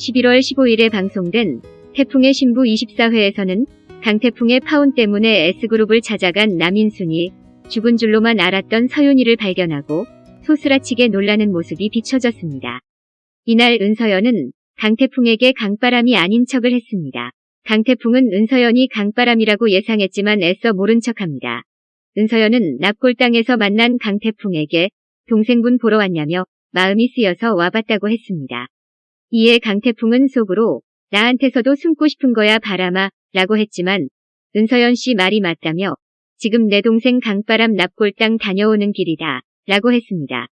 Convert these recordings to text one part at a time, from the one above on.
11월 15일에 방송된 태풍의 신부 24회에서는 강태풍의 파운 때문에 S그룹을 찾아간 남인순이 죽은 줄로만 알았던 서윤이를 발견하고 소스라치게 놀라는 모습이 비춰졌습니다. 이날 은서연은 강태풍에게 강바람이 아닌 척을 했습니다. 강태풍은 은서연이 강바람이라고 예상했지만 애써 모른 척합니다. 은서연은 납골당에서 만난 강태풍에게 동생분 보러 왔냐며 마음이 쓰여서 와봤다고 했습니다. 이에 강태풍은 속으로 나한테서도 숨고 싶은 거야 바람아 라고 했지만 은서연 씨 말이 맞다며 지금 내 동생 강바람 납골당 다녀오는 길이다 라고 했습니다.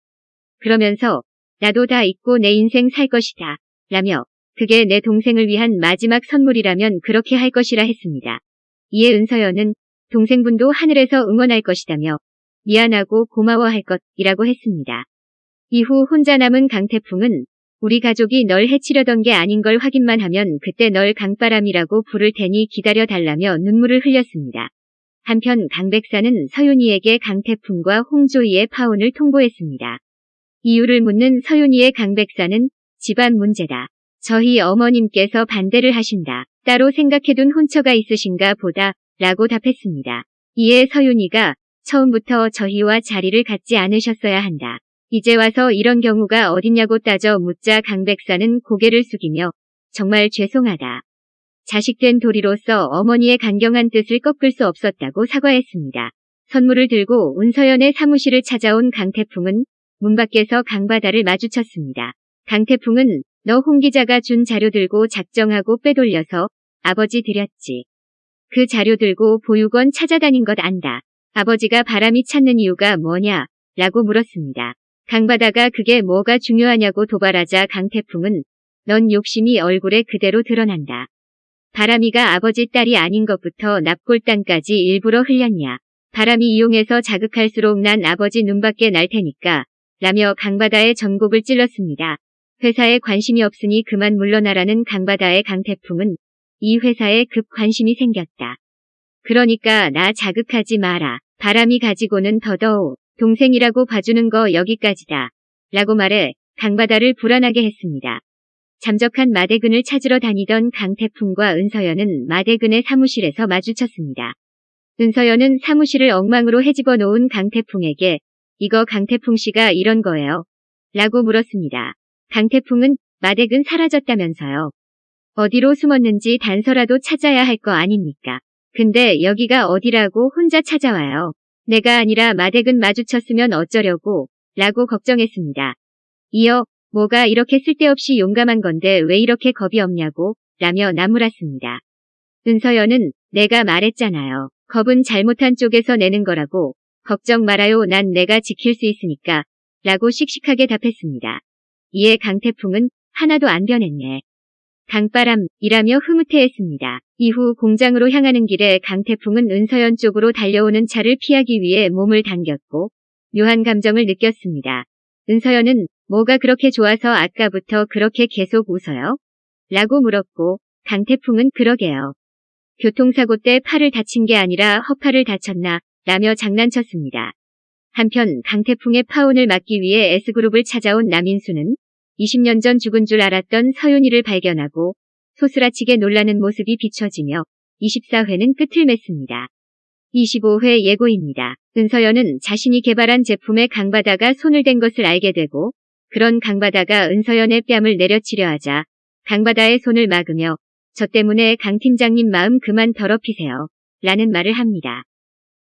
그러면서 나도 다 잊고 내 인생 살 것이다 라며 그게 내 동생을 위한 마지막 선물이라면 그렇게 할 것이라 했습니다. 이에 은서연은 동생분도 하늘에서 응원할 것이다며 미안하고 고마워할 것이라고 했습니다. 이후 혼자 남은 강태풍은 우리 가족이 널 해치려던 게 아닌 걸 확인만 하면 그때 널 강바람이라고 부를 테니 기다려 달라며 눈물을 흘렸습니다. 한편 강 백사는 서윤이에게 강태풍과 홍조이의 파혼을 통보했습니다. 이유를 묻는 서윤이의 강 백사는 집안 문제다. 저희 어머님께서 반대를 하신다. 따로 생각해둔 혼처가 있으신가 보다 라고 답했습니다. 이에 서윤이가 처음부터 저희와 자리를 갖지 않으셨어야 한다. 이제 와서 이런 경우가 어딨냐고 따져 묻자 강 백사는 고개를 숙이며 정말 죄송하다. 자식된 도리로서 어머니의 강경한 뜻을 꺾을 수 없었다고 사과했습니다. 선물을 들고 은서연의 사무실을 찾아온 강태풍은 문 밖에서 강바다를 마주쳤습니다. 강태풍은 너 홍 기자가 준 자료 들고 작정하고 빼돌려서 아버지 드렸지. 그 자료 들고 보육원 찾아다닌 것 안다. 아버지가 바람이 찾는 이유가 뭐냐? 라고 물었습니다. 강바다가 그게 뭐가 중요하냐고 도발하자 강태풍은 넌 욕심이 얼굴에 그대로 드러난다. 바람이가 아버지 딸이 아닌 것부터 납골당까지 일부러 흘렸냐. 바람이 이용해서 자극할수록 난 아버지 눈밖에 날 테니까 라며 강바다의 전곡을 찔렀습니다. 회사에 관심이 없으니 그만 물러나라는 강바다의 강태풍은 이 회사에 급 관심이 생겼다. 그러니까 나 자극하지 마라. 바람이 가지고는 더더욱 동생이라고 봐주는 거 여기까지다. 라고 말해 강바다를 불안하게 했습니다. 잠적한 마대근을 찾으러 다니던 강태풍과 은서연은 마대근의 사무실에서 마주쳤습니다. 은서연은 사무실을 엉망으로 헤집어 놓은 강태풍에게 이거 강태풍 씨가 이런 거예요. 라고 물었습니다. 강태풍은 마대근 사라졌다면서요. 어디로 숨었는지 단서라도 찾아야 할 거 아닙니까? 근데 여기가 어디라고 혼자 찾아와요. 내가 아니라 마댁은 마주쳤으면 어쩌려고 라고 걱정했습니다. 이어 뭐가 이렇게 쓸데없이 용감한 건데 왜 이렇게 겁이 없냐고 라며 나무랐습니다. 은서연은 내가 말했잖아요. 겁은 잘못한 쪽에서 내는 거라고 걱정 말아요 난 내가 지킬 수 있으니까 라고 씩씩하게 답했습니다. 이에 강태풍은 하나도 안 변했네. 강바람이라며 흐뭇해했습니다. 이후 공장으로 향하는 길에 강태풍은 은서연 쪽으로 달려오는 차를 피하기 위해 몸을 당겼고 묘한 감정을 느꼈습니다. 은서연은 뭐가 그렇게 좋아서 아까부터 그렇게 계속 웃어요? 라고 물었고 강태풍은 그러게요. 교통사고 때 팔을 다친 게 아니라 허파를 다쳤나 라며 장난쳤습니다. 한편 강태풍의 파혼을 막기 위해 S그룹을 찾아온 남인수는 20년 전 죽은 줄 알았던 서윤이를 발견하고 소스라치게 놀라는 모습이 비춰지며 24회는 끝을 맺습니다. 25회 예고입니다. 은서연은 자신이 개발한 제품에 강바다가 손을 댄 것을 알게 되고 그런 강바다가 은서연의 뺨을 내려치려 하자 강바다의 손을 막으며 저 때문에 강 팀장님 마음 그만 더럽히세요. 라는 말을 합니다.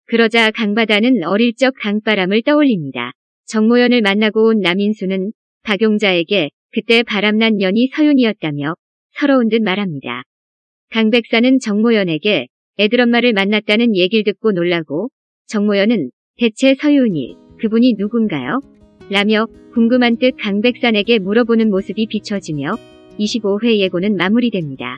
그러자 강바다는 어릴 적 강바람을 떠올립니다. 정모연을 만나고 온 남인수는 박용자에게 그때 바람난 년이 서윤이었다며 서러운 듯 말합니다. 강 백사는 정모연에게 애들 엄마를 만났다는 얘기를 듣고 놀라고 정모연은 대체 서윤이 그분이 누군가요? 라며 궁금한 듯 강백산에게 물어보는 모습이 비춰지며 25회 예고는 마무리됩니다.